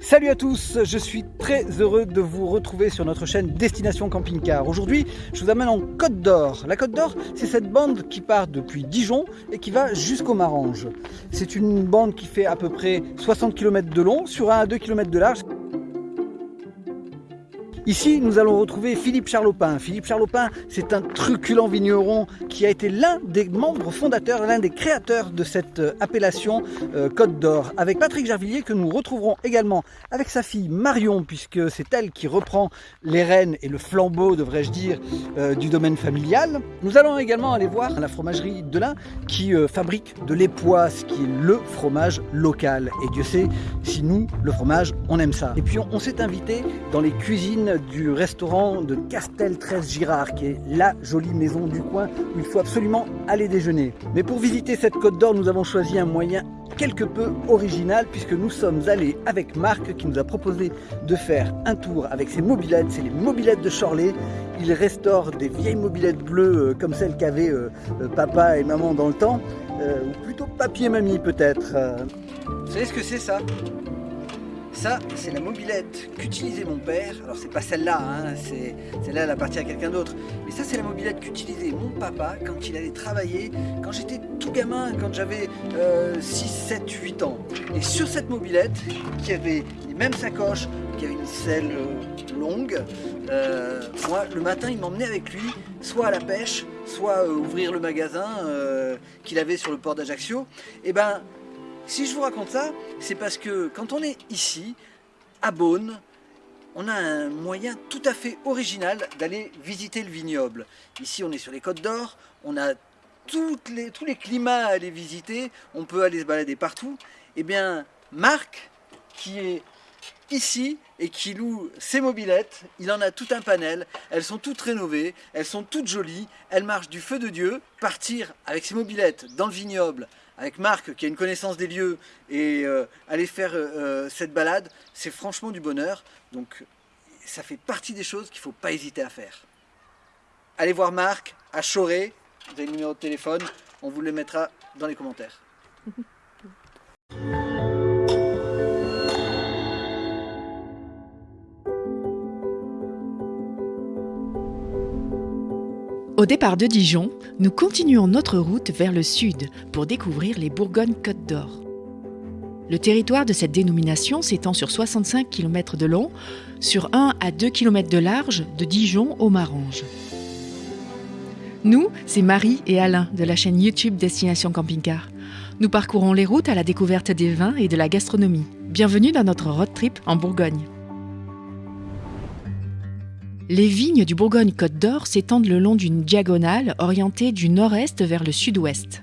Salut à tous, je suis très heureux de vous retrouver sur notre chaîne Destination Camping Car. Aujourd'hui, je vous amène en Côte d'Or. La Côte d'Or, c'est cette bande qui part depuis Dijon et qui va jusqu'au Marange. C'est une bande qui fait à peu près 60 km de long sur 1 à 2 km de large. Ici, nous allons retrouver Philippe Charlopin. Philippe Charlopin, c'est un truculent vigneron qui a été l'un des membres fondateurs, l'un des créateurs de cette euh, appellation euh, Côte d'Or. Avec Patrick Gervillier, que nous retrouverons également avec sa fille Marion, puisque c'est elle qui reprend les rênes et le flambeau, devrais-je dire, euh, du domaine familial. Nous allons également aller voir la fromagerie Delin qui fabrique de l'époisse, qui est le fromage local. Et Dieu sait si nous, le fromage, on aime ça. Et puis on, on s'est invité dans les cuisines du restaurant de Castel 13 Girard, qui est la jolie maison du coin où il faut absolument aller déjeuner. Mais pour visiter cette côte d'or, nous avons choisi un moyen quelque peu original puisque nous sommes allés avec Marc qui nous a proposé de faire un tour avec ses mobilettes, c'est les mobilettes de Chorley. Il restaure des vieilles mobilettes bleues euh, comme celles qu'avaient euh, euh, papa et maman dans le temps, ou plutôt papier mamie peut-être. Vous savez ce que c'est ça? C'est la mobilette qu'utilisait mon père. Alors, c'est pas celle-là, hein, celle-là, elle appartient à quelqu'un d'autre. Mais ça, c'est la mobilette qu'utilisait mon papa quand il allait travailler, quand j'étais tout gamin, quand j'avais 6, 7, 8 ans. Et sur cette mobilette, qui avait les mêmes sacoches, qui avait une selle euh, longue, euh, moi, le matin, il m'emmenait avec lui, soit à la pêche, soit euh, ouvrir le magasin qu'il avait sur le port d'Ajaccio. Et ben, si je vous raconte ça, c'est parce que quand on est ici, à Beaune, on a un moyen tout à fait original d'aller visiter le vignoble. Ici, on est sur les Côtes d'Or, on a tous les climats à aller visiter, on peut aller se balader partout. Eh bien, Marc, qui est ici et qui loue ses mobilettes, il en a tout un panel, elles sont toutes rénovées, elles sont toutes jolies, elles marchent du feu de Dieu, partir avec ses mobilettes dans le vignoble, avec Marc qui a une connaissance des lieux et euh, aller faire euh, euh, cette balade, c'est franchement du bonheur. Donc ça fait partie des choses qu'il ne faut pas hésiter à faire. Allez voir Marc à Choré, vous avez le numéro de téléphone, on vous le mettra dans les commentaires. Au départ de Dijon, nous continuons notre route vers le sud pour découvrir les Bourgognes-Côtes d'Or. Le territoire de cette dénomination s'étend sur 65 km de long, sur 1 à 2 km de large, de Dijon au Marange. Nous, c'est Marie et Alain de la chaîne YouTube Destination Camping Car. Nous parcourons les routes à la découverte des vins et de la gastronomie. Bienvenue dans notre road trip en Bourgogne. Les vignes du Bourgogne-Côte d'Or s'étendent le long d'une diagonale orientée du nord-est vers le sud-ouest.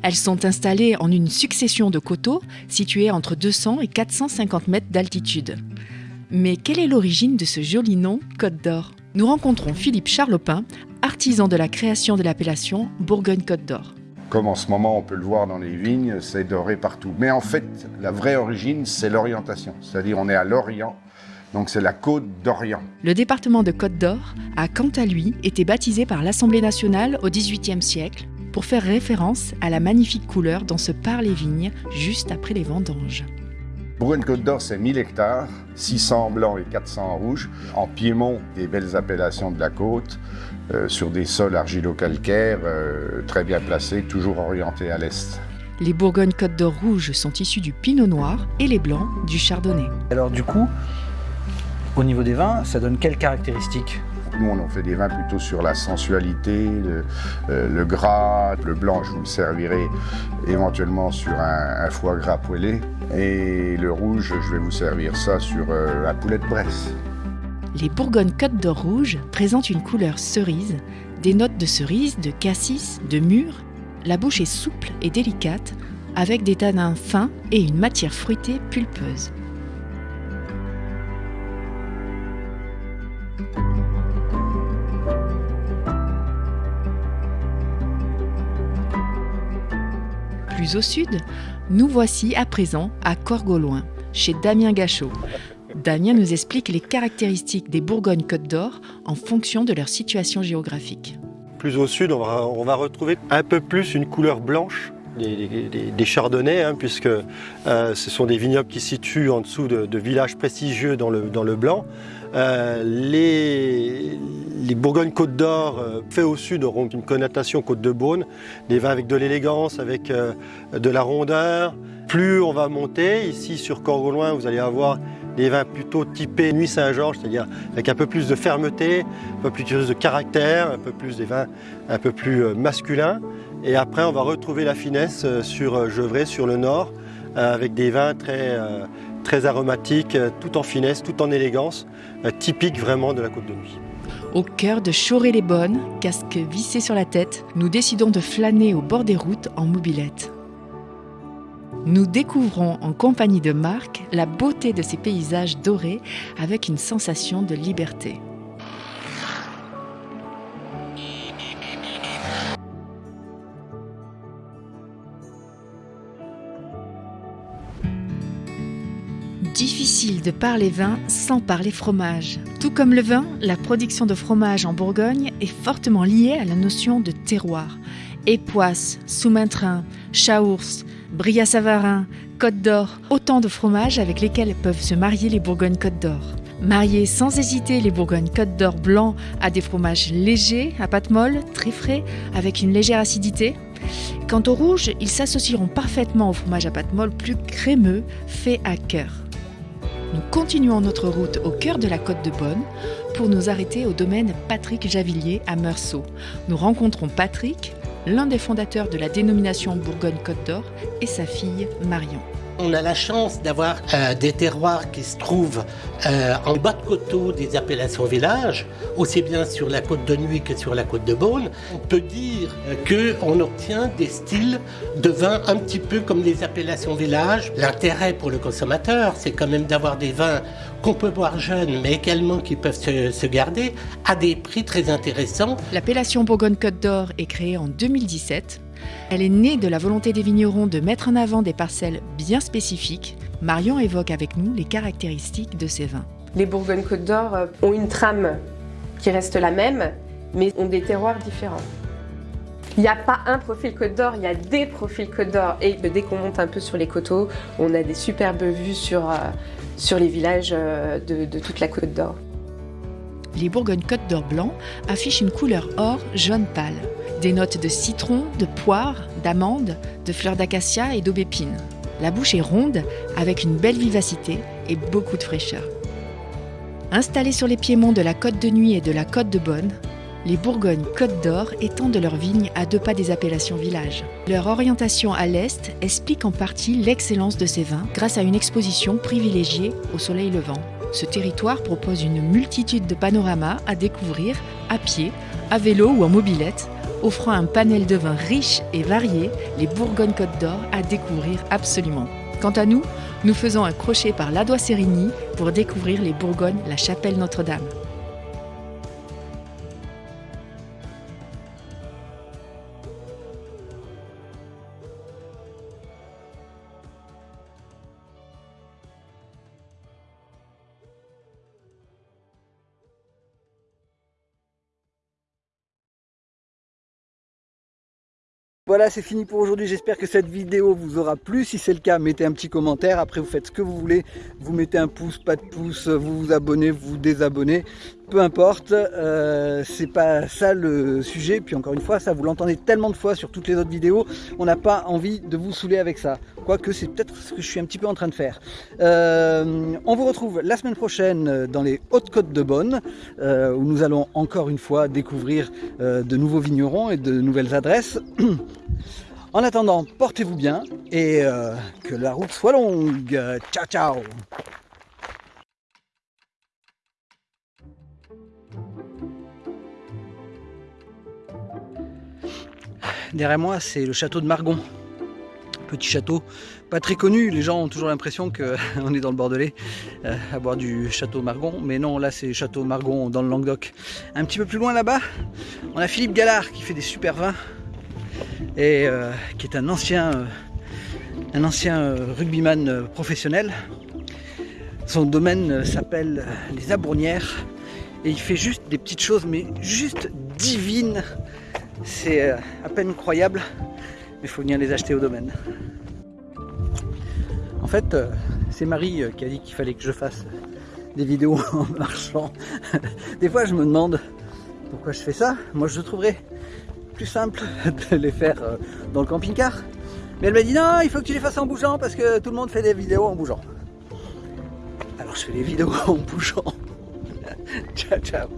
Elles sont installées en une succession de coteaux situés entre 200 et 450 mètres d'altitude. Mais quelle est l'origine de ce joli nom Côte d'Or? Nous rencontrons Philippe Charlopin, artisan de la création de l'appellation Bourgogne-Côte d'Or. Comme en ce moment on peut le voir dans les vignes, c'est doré partout. Mais en fait, la vraie origine, c'est l'orientation. C'est-à-dire on est à l'Orient donc c'est la Côte d'Orient. Le département de Côte d'Or a quant à lui été baptisé par l'Assemblée nationale au XVIIIe siècle pour faire référence à la magnifique couleur dont se parlent les vignes juste après les vendanges. Bourgogne-Côte d'Or, c'est 1000 hectares, 600 blancs et 400 rouges. En Piémont, des belles appellations de la côte, euh, sur des sols argilo-calcaires, euh, très bien placés, toujours orientés à l'est. Les Bourgogne-Côte d'Or rouges sont issus du Pinot Noir et les blancs du Chardonnay. Alors du coup, au niveau des vins, ça donne quelles caractéristiques nous, on fait des vins plutôt sur la sensualité, euh, le, gras. Le blanc, je vous le servirai éventuellement sur un, foie gras poêlé. Et le rouge, je vais vous servir ça sur euh, la poulet de Bresse. Les Bourgognes Côte d'Or rouge présentent une couleur cerise, des notes de cerise, de cassis, de mûre. La bouche est souple et délicate, avec des tanins fins et une matière fruitée pulpeuse. Plus au sud, nous voici à présent à Corgoloin, chez Damien Gachot. Damien nous explique les caractéristiques des Bourgognes-Côte d'Or en fonction de leur situation géographique. Plus au sud, on va, retrouver un peu plus une couleur blanche des, chardonnays, hein, puisque euh, ce sont des vignobles qui se situent en dessous de, villages prestigieux dans le, Blanc. Euh, les, les Bourgogne-Côte d'Or, euh, fait au sud, auront une connotation Côte de Beaune, des vins avec de l'élégance, avec de la rondeur. Plus on va monter, ici sur Corgoloin, vous allez avoir des vins plutôt typés Nuit Saint-Georges, c'est-à-dire avec un peu plus de fermeté, un peu plus de caractère, un peu plus des vins un peu plus masculins. Et après, on va retrouver la finesse euh, sur euh, Gevrey, sur le nord, euh, avec des vins très, très aromatiques, tout en finesse, tout en élégance, typique vraiment de la Côte de Nuit. Au cœur de Choré-les-Bonnes, casque vissé sur la tête, nous décidons de flâner au bord des routes en mobilette. Nous découvrons en compagnie de Marc la beauté de ces paysages dorés avec une sensation de liberté. Difficile de parler vin sans parler fromage. Tout comme le vin, la production de fromage en Bourgogne est fortement liée à la notion de terroir. Époisse, Soumaintrin, Chaours, Bria-Savarin, Côte d'Or, autant de fromages avec lesquels peuvent se marier les Bourgognes-Côte d'Or. Marier sans hésiter les Bourgognes-Côte d'Or blancs à des fromages légers, à pâte molle, très frais, avec une légère acidité. Quant aux rouges, ils s'associeront parfaitement au fromage à pâte molle plus crémeux, fait à cœur. Nous continuons notre route au cœur de la côte de Bonne pour nous arrêter au domaine Patrick Javillier à Meursault. Nous rencontrons Patrick, l'un des fondateurs de la dénomination Bourgogne-Côte d'Or, et sa fille Marion. On a la chance d'avoir euh, des terroirs qui se trouvent euh, en bas de coteau des appellations villages, aussi bien sur la côte de Nuit que sur la côte de Beaune. On peut dire qu'on obtient des styles de vin un petit peu comme les appellations villages. L'intérêt pour le consommateur, c'est quand même d'avoir des vins qu'on peut boire jeunes, mais également qui peuvent se, se garder à des prix très intéressants. L'appellation Bourgogne-Côte d'Or est créée en 2017 elle est née de la volonté des vignerons de mettre en avant des parcelles bien spécifiques. Marion évoque avec nous les caractéristiques de ces vins. Les Bourgogne-Côte d'Or euh, ont une trame qui reste la même, mais ont des terroirs différents. Il n'y a pas un profil Côte d'Or, il y a des profils Côte d'Or. Et dès qu'on monte un peu sur les coteaux, on a des superbes vues sur, euh, sur les villages euh, de, de toute la Côte d'Or. Les Bourgogne-Côte d'Or blancs affichent une couleur or jaune pâle. Des notes de citron, de poire, d'amande, de fleurs d'acacia et d'aubépine. La bouche est ronde avec une belle vivacité et beaucoup de fraîcheur. Installés sur les piémonts de la Côte de Nuit et de la Côte de Bonne, les Bourgognes Côte d'Or étendent leurs vignes à deux pas des appellations villages. Leur orientation à l'est explique en partie l'excellence de ces vins grâce à une exposition privilégiée au soleil levant. Ce territoire propose une multitude de panoramas à découvrir à pied, à vélo ou en mobilette offrant un panel de vins riche et varié, les Bourgogne-Côte d'Or à découvrir absolument. Quant à nous, nous faisons un crochet par l'Adois-Sérigny pour découvrir les Bourgognes, la chapelle Notre-Dame. Voilà, c'est fini pour aujourd'hui. J'espère que cette vidéo vous aura plu. Si c'est le cas, mettez un petit commentaire. Après, vous faites ce que vous voulez. Vous mettez un pouce, pas de pouce, vous vous abonnez, vous vous désabonnez peu importe, euh, c'est pas ça le sujet. Puis encore une fois, ça vous l'entendez tellement de fois sur toutes les autres vidéos, on n'a pas envie de vous saouler avec ça. Quoique c'est peut-être ce que je suis un petit peu en train de faire. Euh, on vous retrouve la semaine prochaine dans les Hautes-Côtes de Bonne, euh, où nous allons encore une fois découvrir de nouveaux vignerons et de nouvelles adresses. En attendant, portez-vous bien et que la route soit longue. Ciao, ciao Derrière moi, c'est le château de Margon. Petit château, pas très connu. Les gens ont toujours l'impression qu'on est dans le Bordelais euh, à boire du château Margon. Mais non, là, c'est château Margon dans le Languedoc. Un petit peu plus loin là-bas, on a Philippe Gallard qui fait des super vins et euh, qui est un ancien, euh, un ancien rugbyman professionnel. Son domaine s'appelle les Abournières et il fait juste des petites choses, mais juste divines c'est euh, à peine croyable. il faut venir les acheter au domaine. En fait, euh, c'est Marie euh, qui a dit qu'il fallait que je fasse des vidéos en marchant. Des fois, je me demande pourquoi je fais ça. Moi, je trouverais plus simple de les faire dans le camping-car. Mais elle m'a dit non, il faut que tu les fasses en bougeant parce que tout le monde fait des vidéos en bougeant. Alors, je fais des vidéos en bougeant. ciao, ciao.